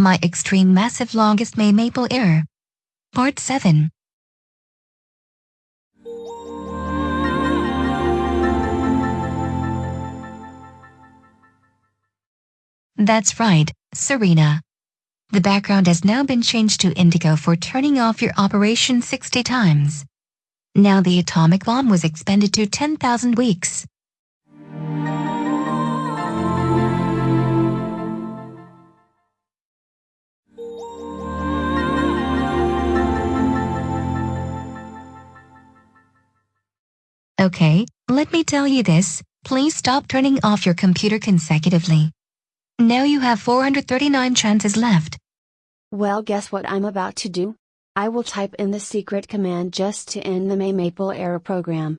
My Extreme Massive Longest May Maple Error. Part 7. That's right, Serena. The background has now been changed to indigo for turning off your operation 60 times. Now the atomic bomb was expended to 10,000 weeks. Okay, let me tell you this, please stop turning off your computer consecutively. Now you have 439 chances left. Well guess what I'm about to do? I will type in the secret command just to end the May Maple error program.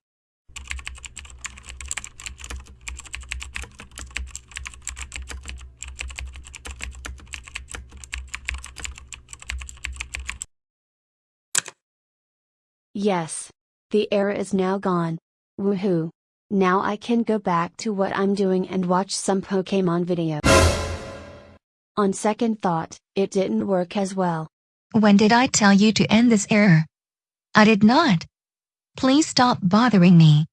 Yes. The error is now gone. Woohoo! Now I can go back to what I'm doing and watch some Pokemon video. On second thought, it didn't work as well. When did I tell you to end this error? I did not. Please stop bothering me.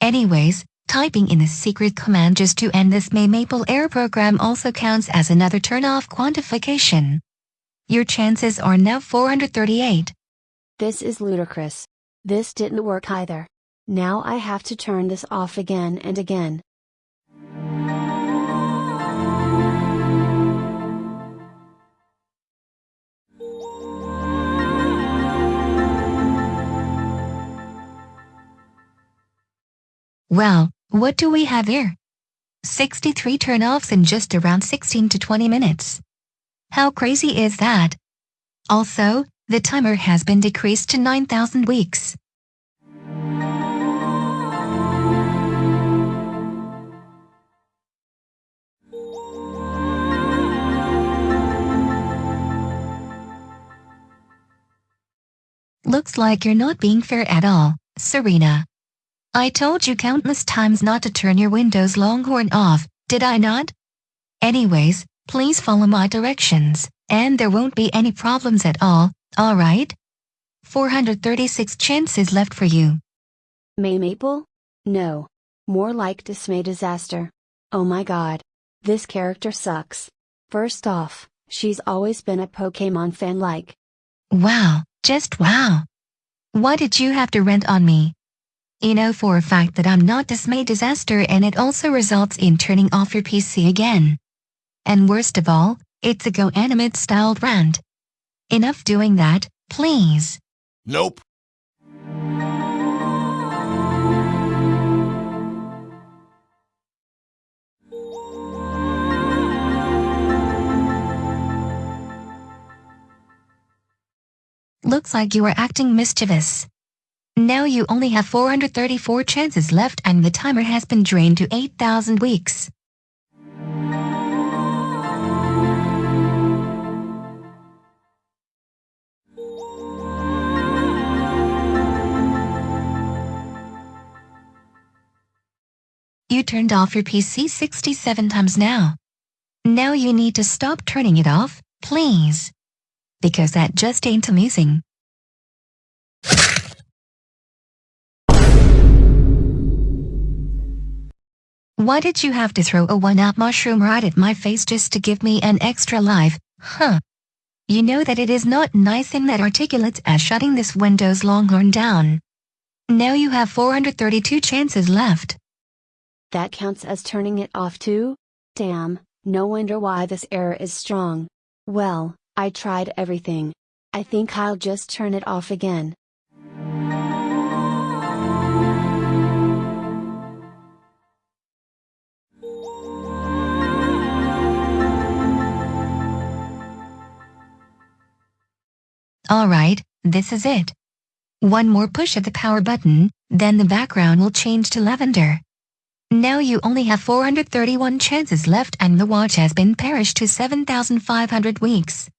Anyways, typing in the secret command just to end this May Maple error program also counts as another turn-off quantification. Your chances are now 438. This is ludicrous. This didn't work either. Now I have to turn this off again and again. Well, what do we have here? 63 turn-offs in just around 16 to 20 minutes. How crazy is that? Also, the timer has been decreased to 9,000 weeks. Looks like you're not being fair at all, Serena. I told you countless times not to turn your Windows Longhorn off, did I not? Anyways, please follow my directions, and there won't be any problems at all, alright? 436 chances left for you. May Maple? No. More like Dismay Disaster. Oh my god. This character sucks. First off, she's always been a Pokemon fan like. Wow, just wow. Why did you have to rent on me? You know for a fact that I'm not Dismay Disaster and it also results in turning off your PC again. And worst of all, it's a Go Animate styled rant. Enough doing that, please. Nope. Looks like you are acting mischievous. Now you only have 434 chances left and the timer has been drained to 8,000 weeks. You turned off your PC 67 times now. Now you need to stop turning it off, please because that just ain't amusing. Why did you have to throw a one-up mushroom right at my face just to give me an extra life, huh? You know that it is not nice and that articulate as shutting this Windows Longhorn down. Now you have 432 chances left. That counts as turning it off too? Damn, no wonder why this error is strong. Well, I tried everything. I think I'll just turn it off again. Alright, this is it. One more push of the power button, then the background will change to lavender. Now you only have 431 chances left and the watch has been perished to 7,500 weeks.